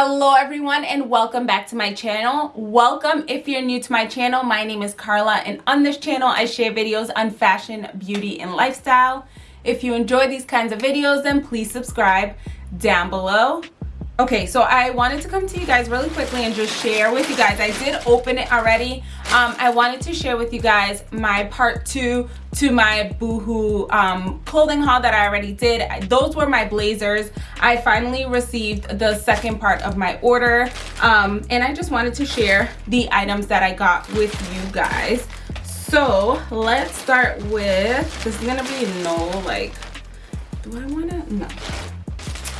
hello everyone and welcome back to my channel. Welcome if you're new to my channel my name is carla and on this channel i share videos on fashion beauty and lifestyle. If you enjoy these kinds of videos then please subscribe down below okay so i wanted to come to you guys really quickly and just share with you guys. I did open it already. Um, i wanted to share with you guys my part two to my boohoo um, clothing haul that i already did. Those were my blazers. I finally received the second part of my order. Um, and i just wanted to share the items that i got with you guys. So let's start with this is gonna be no like do i want to no.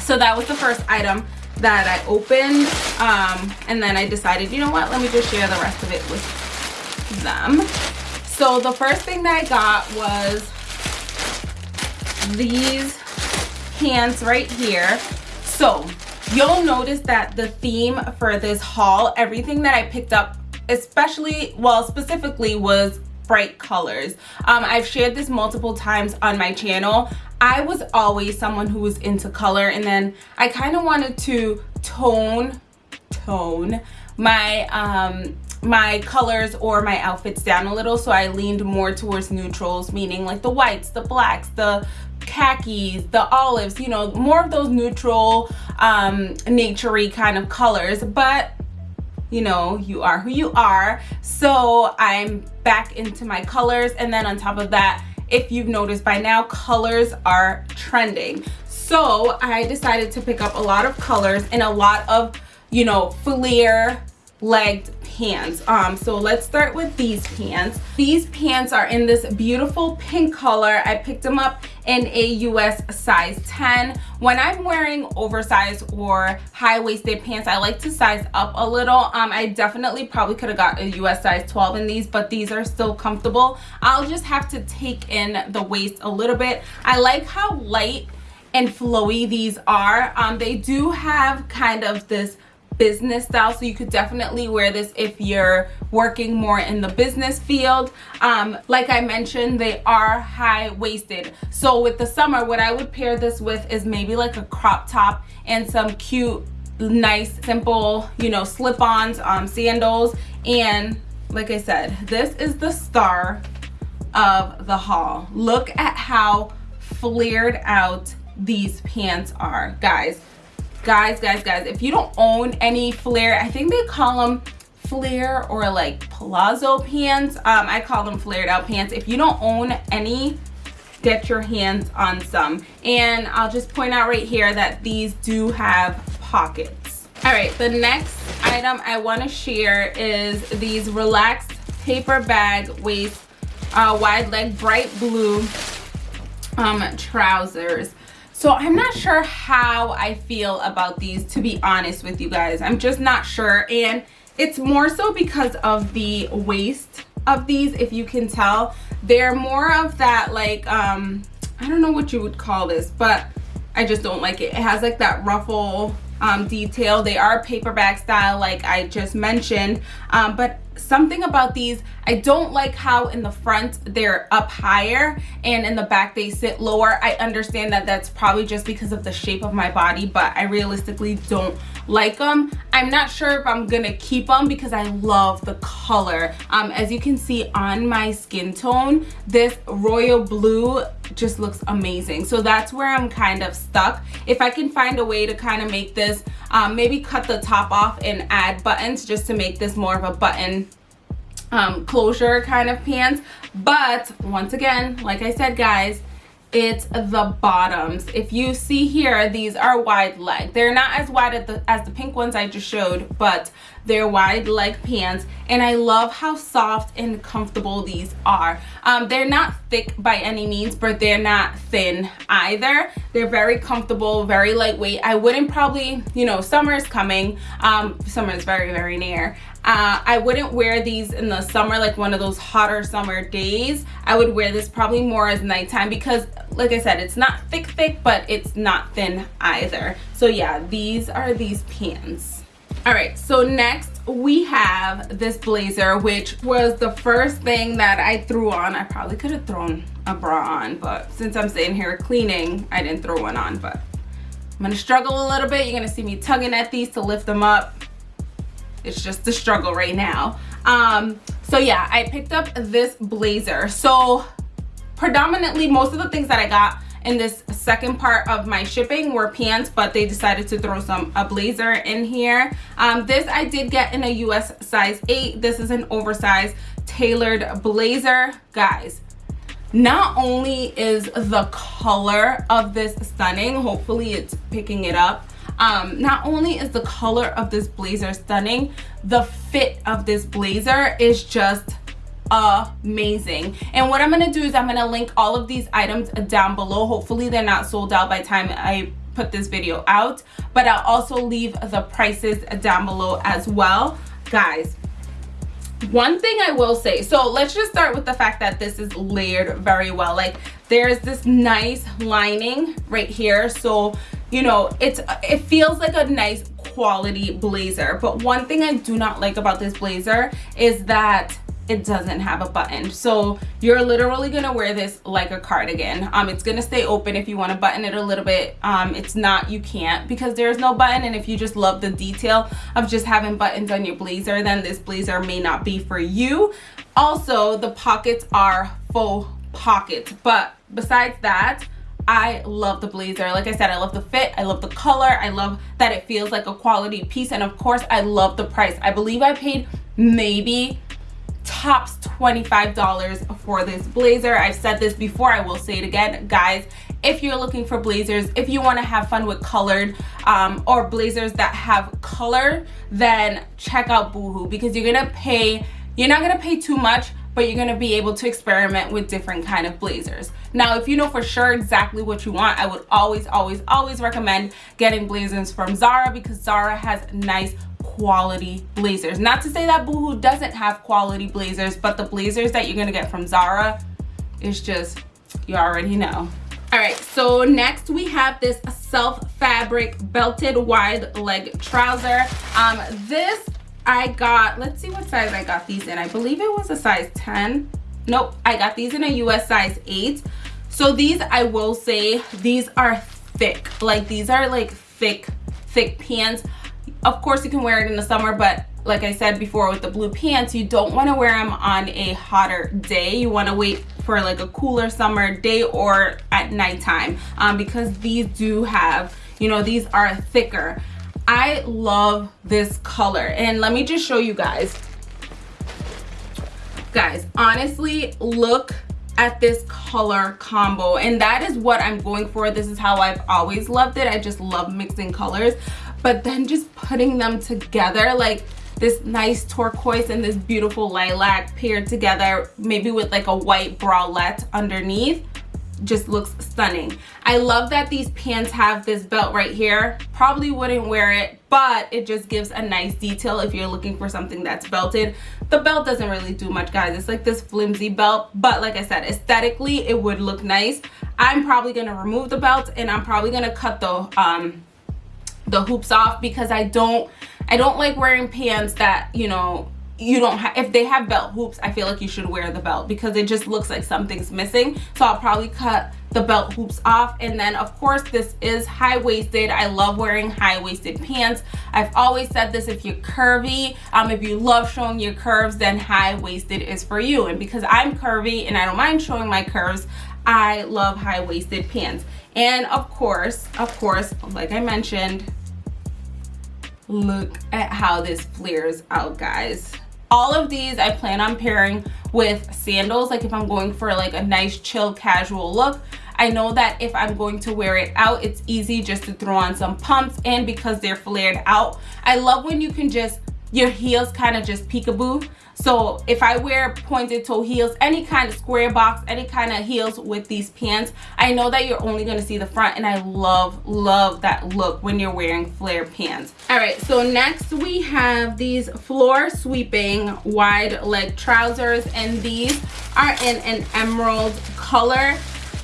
So that was the first item that I opened um, and then I decided you know what let me just share the rest of it with them. So the first thing that I got was these pants right here. So you'll notice that the theme for this haul everything that I picked up especially well specifically was bright colors. Um, i've shared this multiple times on my channel I was always someone who was into color and then I kind of wanted to tone tone my um my colors or my outfits down a little so I leaned more towards neutrals meaning like the whites the blacks the khakis the olives you know more of those neutral um naturey kind of colors. But you know you are who you are. So i'm back into my colors and then on top of that if you've noticed by now colors are trending. So i decided to pick up a lot of colors and a lot of you know flare legged pants. Um so let's start with these pants. These pants are in this beautiful pink color. I picked them up in a us size 10 when i'm wearing oversized or high-waisted pants i like to size up a little. Um i definitely probably could have got a us size 12 in these but these are still comfortable. I'll just have to take in the waist a little bit. I like how light and flowy these are. Um they do have kind of this business style so you could definitely wear this if you're working more in the business field. Um, like i mentioned they are high-waisted. So with the summer what i would pair this with is maybe like a crop top and some cute nice simple you know slip-ons um, sandals. And like i said this is the star of the haul. Look at how flared out these pants are guys guys guys guys if you don't own any flare i think they call them flare or like palazzo pants. Um i call them flared out pants. If you don't own any get your hands on some. And i'll just point out right here that these do have pockets. All right the next item i want to share is these relaxed paper bag waist uh, wide leg bright blue um trousers so i'm not sure how i feel about these to be honest with you guys. I'm just not sure. And it's more so because of the waist of these if you can tell. They're more of that like um i don't know what you would call this but i just don't like it. It has like that ruffle um, detail. They are paper bag style like i just mentioned. Um, but something about these i don't like how in the front they're up higher and in the back they sit lower. I understand that that's probably just because of the shape of my body but i realistically don't like them i'm not sure if i'm gonna keep them because i love the color. Um as you can see on my skin tone this royal blue just looks amazing. So that's where i'm kind of stuck. If i can find a way to kind of make this um, maybe cut the top off and add buttons just to make this more of a button um, closure kind of pants. But once again like I said guys it's the bottoms. If you see here these are wide leg. They're not as wide as the, as the pink ones i just showed but they're wide leg pants and i love how soft and comfortable these are um, they're not thick by any means but they're not thin either they're very comfortable very lightweight i wouldn't probably you know summer is coming um, summer is very very near uh, I wouldn't wear these in the summer, like one of those hotter summer days. I would wear this probably more as nighttime because like I said, it's not thick thick, but it's not thin either. So yeah, these are these pants. All right, so next we have this blazer, which was the first thing that I threw on. I probably could have thrown a bra on, but since I'm sitting here cleaning, I didn't throw one on, but I'm gonna struggle a little bit. You're gonna see me tugging at these to lift them up. It's just a struggle right now. Um, so yeah, I picked up this blazer. So predominantly most of the things that I got in this second part of my shipping were pants but they decided to throw some a blazer in here. Um, this i did get in a us size 8 this is an oversized tailored blazer. Guys not only is the color of this stunning hopefully it's picking it up um, not only is the color of this blazer stunning the fit of this blazer is just amazing. And what i'm gonna do is i'm gonna link all of these items down below. Hopefully they're not sold out by time i put this video out but i'll also leave the prices down below as well. Guys one thing i will say so let's just start with the fact that this is layered very well. Like there's this nice lining right here. So you know it's it feels like a nice quality blazer. But one thing i do not like about this blazer is that it doesn't have a button so you're literally gonna wear this like a cardigan um it's gonna stay open if you want to button it a little bit um it's not you can't because there's no button and if you just love the detail of just having buttons on your blazer then this blazer may not be for you also the pockets are full pockets but besides that I love the blazer. Like I said, I love the fit. I love the color. I love that it feels like a quality piece. And of course, I love the price. I believe I paid maybe tops $25 for this blazer. I've said this before, I will say it again. Guys, if you're looking for blazers, if you want to have fun with colored um, or blazers that have color, then check out Boohoo because you're going to pay, you're not going to pay too much, but you're going to be able to experiment with different kind of blazers. Now, if you know for sure exactly what you want, I would always, always, always recommend getting blazers from Zara because Zara has nice quality blazers. Not to say that Boohoo doesn't have quality blazers, but the blazers that you're gonna get from Zara is just, you already know. All right, so next we have this self fabric belted wide leg trouser. Um, this I got, let's see what size I got these in. I believe it was a size 10. Nope, I got these in a US size 8. So these, I will say, these are thick. Like these are like thick, thick pants of course you can wear it in the summer but like I said before with the blue pants you don't want to wear them on a hotter day. You want to wait for like a cooler summer day or at nighttime um, because these do have you know these are thicker. I love this color and let me just show you guys. Guys honestly look at this color combo and that is what i'm going for. This is how i've always loved it. I just love mixing colors but then just putting them together like this nice turquoise and this beautiful lilac paired together maybe with like a white bralette underneath just looks stunning. I love that these pants have this belt right here. Probably wouldn't wear it but it just gives a nice detail if you're looking for something that's belted. The belt doesn't really do much guys. It's like this flimsy belt but like i said aesthetically it would look nice. I'm probably going to remove the belt and i'm probably going to cut the um the hoops off because I don't I don't like wearing pants that you know you don't have if they have belt hoops I feel like you should wear the belt because it just looks like something's missing. So I'll probably cut the belt hoops off. And then of course this is high-waisted. I love wearing high-waisted pants. I've always said this if you're curvy um if you love showing your curves then high-waisted is for you. And because I'm curvy and I don't mind showing my curves I love high-waisted pants. And of course of course like i mentioned look at how this flares out guys all of these i plan on pairing with sandals like if i'm going for like a nice chill casual look I know that if I'm going to wear it out, it's easy just to throw on some pumps and because they're flared out. I love when you can just, your heels kind of just peekaboo. So if i wear pointed toe heels any kind of square box any kind of heels with these pants i know that you're only going to see the front and i love love that look when you're wearing flare pants. All right so next we have these floor sweeping wide leg trousers and these are in an emerald color.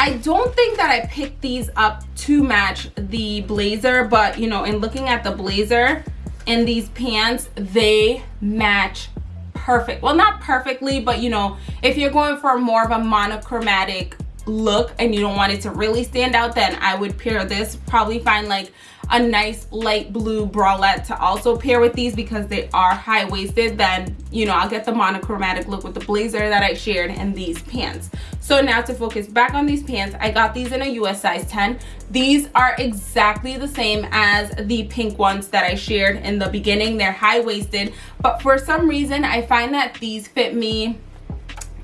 I don't think that I picked these up to match the blazer, but you know, in looking at the blazer and these pants, they match perfect. Well not perfectly but you know if you're going for more of a monochromatic look and you don't want it to really stand out then i would pair this. Probably find like a nice light blue bralette to also pair with these because they are high-waisted. Then you know i'll get the monochromatic look with the blazer that i shared and these pants. So now to focus back on these pants i got these in a us size 10 these are exactly the same as the pink ones that i shared in the beginning. They're high-waisted but for some reason i find that these fit me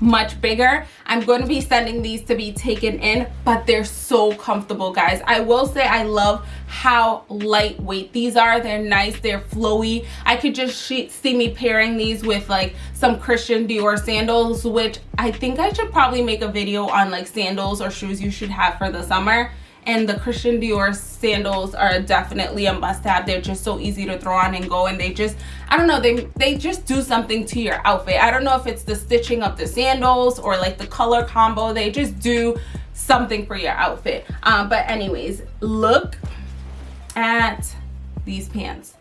much bigger. I'm going to be sending these to be taken in but they're so comfortable guys. I will say i love how lightweight these are. They're nice they're flowy. I could just see me pairing these with like some christian dior sandals which i think i should probably make a video on like sandals or shoes you should have for the summer and the Christian Dior sandals are definitely a must-have. They're just so easy to throw on and go and they just, I don't know, they, they just do something to your outfit. I don't know if it's the stitching of the sandals or like the color combo. They just do something for your outfit. Um, but anyways, look at these pants.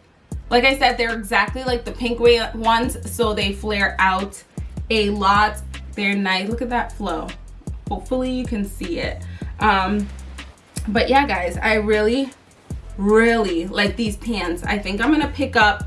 Like I said, they're exactly like the pink ones, so they flare out a lot. They're nice. Look at that flow. Hopefully you can see it. Um, but yeah guys i really really like these pants. I think i'm gonna pick up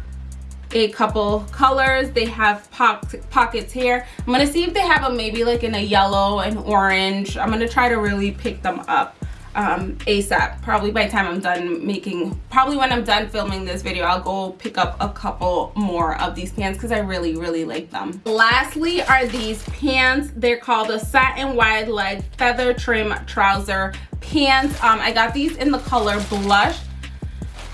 a couple colors. They have pockets here. I'm gonna see if they have them maybe like in a yellow and orange. I'm gonna try to really pick them up um, asap probably by the time i'm done making probably when i'm done filming this video i'll go pick up a couple more of these pants because i really really like them. Lastly are these pants they're called a satin wide leg feather trim trouser pants. Um i got these in the color blush.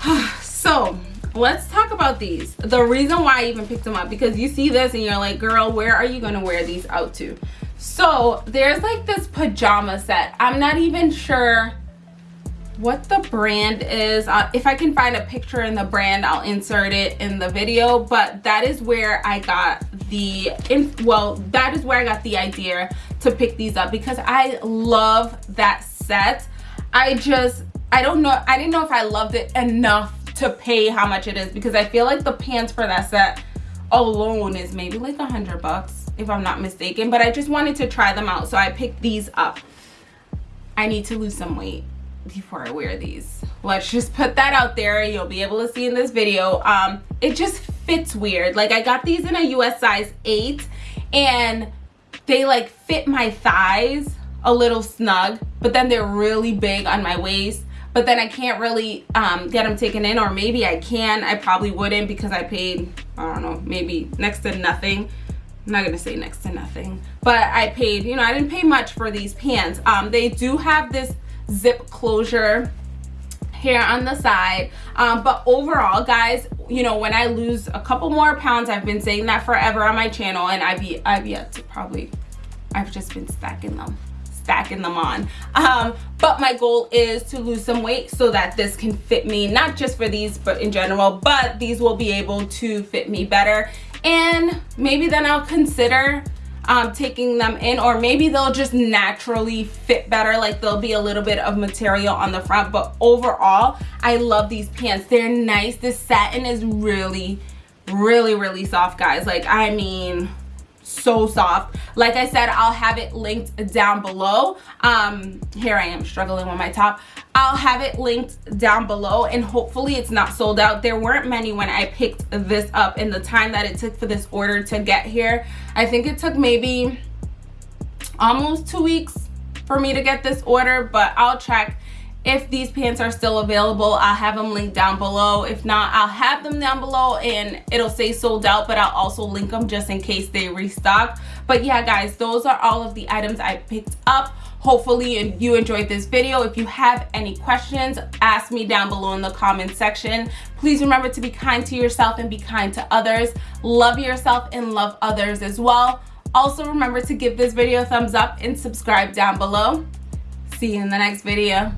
So let's talk about these. The reason why i even picked them up because you see this and you're like girl where are you gonna wear these out to so there's like this pajama set. I'm not even sure what the brand is. Uh, if i can find a picture in the brand i'll insert it in the video but that is where i got the in well that is where i got the idea to pick these up because i love that set. I just i don't know i didn't know if i loved it enough to pay how much it is because i feel like the pants for that set alone is maybe like a hundred bucks if i'm not mistaken but i just wanted to try them out so i picked these up. I need to lose some weight before i wear these. Let's just put that out there. You'll be able to see in this video. Um it just fits weird. Like i got these in a us size 8 and they like fit my thighs a little snug but then they're really big on my waist. But then I can't really um, get them taken in or maybe I can. I probably wouldn't because I paid I don't know maybe next to nothing I'm not gonna say next to nothing but I paid you know I didn't pay much for these pants. Um, they do have this zip closure here on the side. Um, but overall guys you know when I lose a couple more pounds I've been saying that forever on my channel and I've, I've yet to probably I've just been stacking them stacking them on. Um, but my goal is to lose some weight so that this can fit me not just for these but in general but these will be able to fit me better and maybe then I'll consider um, taking them in or maybe they'll just naturally fit better like there'll be a little bit of material on the front. But overall I love these pants. They're nice. This satin is really really really soft guys. Like I mean so soft. Like i said i'll have it linked down below. Um here i am struggling with my top. I'll have it linked down below and hopefully it's not sold out. There weren't many when i picked this up in the time that it took for this order to get here. I think it took maybe almost two weeks for me to get this order but i'll check if these pants are still available i'll have them linked down below. If not i'll have them down below and it'll say sold out but i'll also link them just in case they restock. But yeah guys those are all of the items i picked up. Hopefully you enjoyed this video if you have any questions ask me down below in the comment section. Please remember to be kind to yourself and be kind to others. Love yourself and love others as well. Also remember to give this video a thumbs up and subscribe down below. See you in the next video